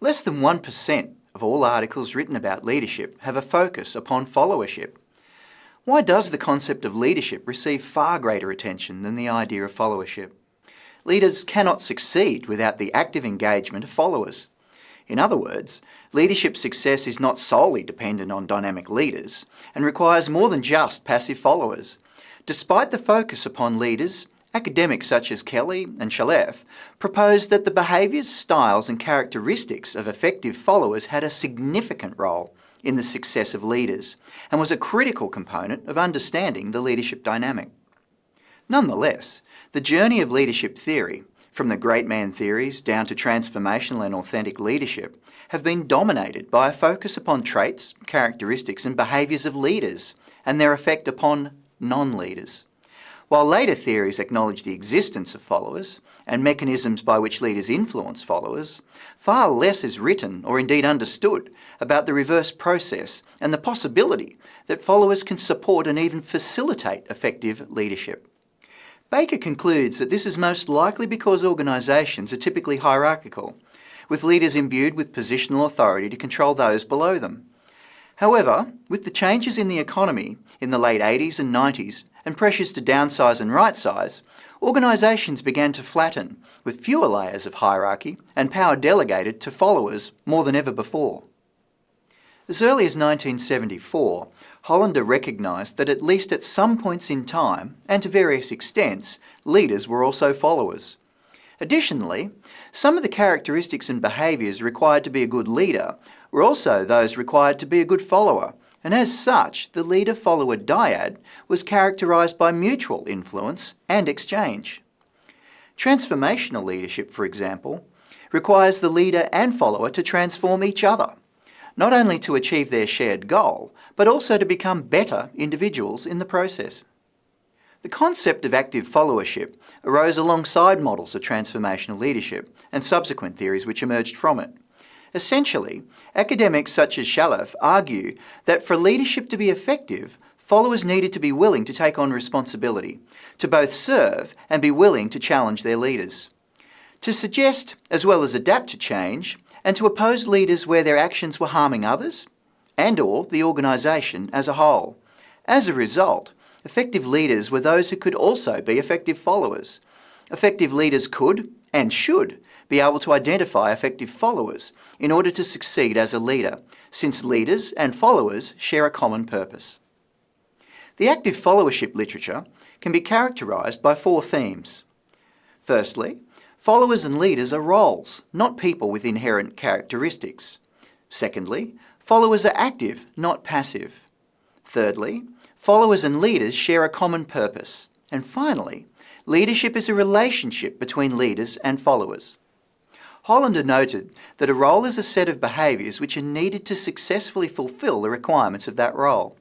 Less than 1% of all articles written about leadership have a focus upon followership. Why does the concept of leadership receive far greater attention than the idea of followership? Leaders cannot succeed without the active engagement of followers. In other words, leadership success is not solely dependent on dynamic leaders and requires more than just passive followers. Despite the focus upon leaders, academics such as Kelley and Chaleff proposed that the behaviours, styles and characteristics of effective followers had a significant role in the success of leaders and was a critical component of understanding the leadership dynamic. Nonetheless, the journey of leadership theory from the great man theories down to transformational and authentic leadership, have been dominated by a focus upon traits, characteristics and behaviours of leaders and their effect upon non-leaders. While later theories acknowledge the existence of followers and mechanisms by which leaders influence followers, far less is written or indeed understood about the reverse process and the possibility that followers can support and even facilitate effective leadership. Baker concludes that this is most likely because organisations are typically hierarchical, with leaders imbued with positional authority to control those below them. However, with the changes in the economy in the late 80s and 90s and pressures to downsize and right-size, organisations began to flatten, with fewer layers of hierarchy and power delegated to followers more than ever before. As early as 1974, Hollander recognised that at least at some points in time, and to various extents, leaders were also followers. Additionally, some of the characteristics and behaviours required to be a good leader were also those required to be a good follower, and as such, the leader-follower dyad was characterised by mutual influence and exchange. Transformational leadership, for example, requires the leader and follower to transform each other not only to achieve their shared goal, but also to become better individuals in the process. The concept of active followership arose alongside models of transformational leadership and subsequent theories which emerged from it. Essentially, academics such as Chaleff argue that for leadership to be effective, followers needed to be willing to take on responsibility, to both serve and be willing to challenge their leaders. To suggest, as well as adapt to change, and to oppose leaders where their actions were harming others and or the organisation as a whole. As a result, effective leaders were those who could also be effective followers. Effective leaders could, and should, be able to identify effective followers in order to succeed as a leader, since leaders and followers share a common purpose. The active followership literature can be characterised by four themes. Firstly, Followers and leaders are roles, not people with inherent characteristics. Secondly, followers are active, not passive. Thirdly, followers and leaders share a common purpose. And finally, leadership is a relationship between leaders and followers. Hollander noted that a role is a set of behaviours which are needed to successfully fulfil the requirements of that role.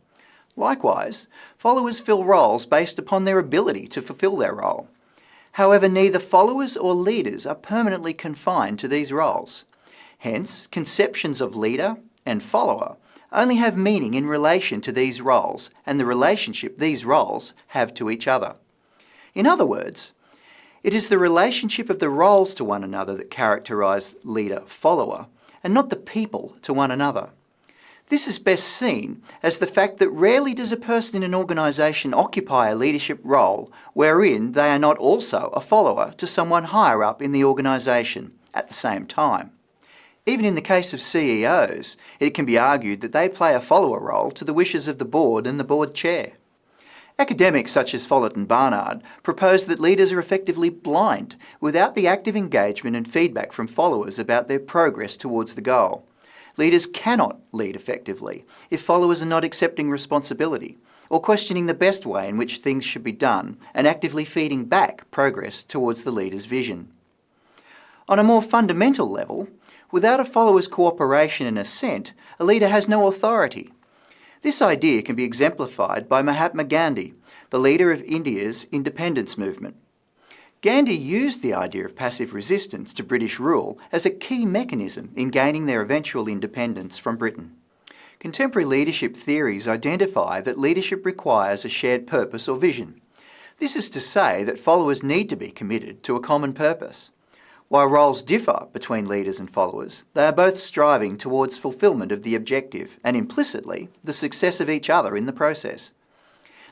Likewise, followers fill roles based upon their ability to fulfil their role. However, neither followers or leaders are permanently confined to these roles. Hence, conceptions of leader and follower only have meaning in relation to these roles and the relationship these roles have to each other. In other words, it is the relationship of the roles to one another that characterise leader-follower, and not the people to one another. This is best seen as the fact that rarely does a person in an organisation occupy a leadership role wherein they are not also a follower to someone higher up in the organisation at the same time. Even in the case of CEOs, it can be argued that they play a follower role to the wishes of the board and the board chair. Academics such as Follett and Barnard propose that leaders are effectively blind without the active engagement and feedback from followers about their progress towards the goal. Leaders cannot lead effectively if followers are not accepting responsibility or questioning the best way in which things should be done and actively feeding back progress towards the leader's vision. On a more fundamental level, without a follower's cooperation and assent, a leader has no authority. This idea can be exemplified by Mahatma Gandhi, the leader of India's independence movement. Gandhi used the idea of passive resistance to British rule as a key mechanism in gaining their eventual independence from Britain. Contemporary leadership theories identify that leadership requires a shared purpose or vision. This is to say that followers need to be committed to a common purpose. While roles differ between leaders and followers, they are both striving towards fulfilment of the objective and implicitly the success of each other in the process.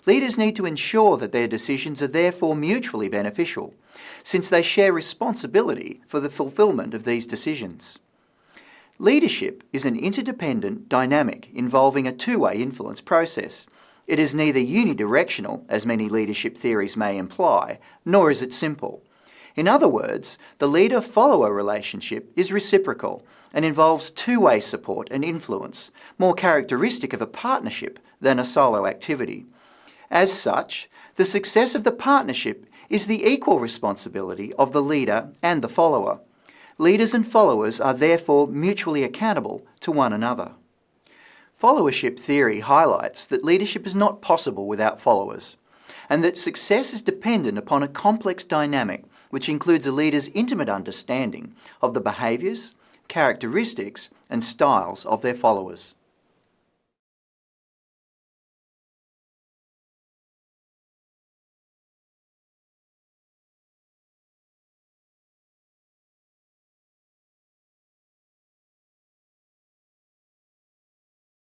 Leaders need to ensure that their decisions are therefore mutually beneficial, since they share responsibility for the fulfilment of these decisions. Leadership is an interdependent dynamic involving a two-way influence process. It is neither unidirectional, as many leadership theories may imply, nor is it simple. In other words, the leader-follower relationship is reciprocal and involves two-way support and influence, more characteristic of a partnership than a solo activity. As such, the success of the partnership is the equal responsibility of the leader and the follower. Leaders and followers are therefore mutually accountable to one another. Followership theory highlights that leadership is not possible without followers, and that success is dependent upon a complex dynamic which includes a leader's intimate understanding of the behaviours, characteristics and styles of their followers.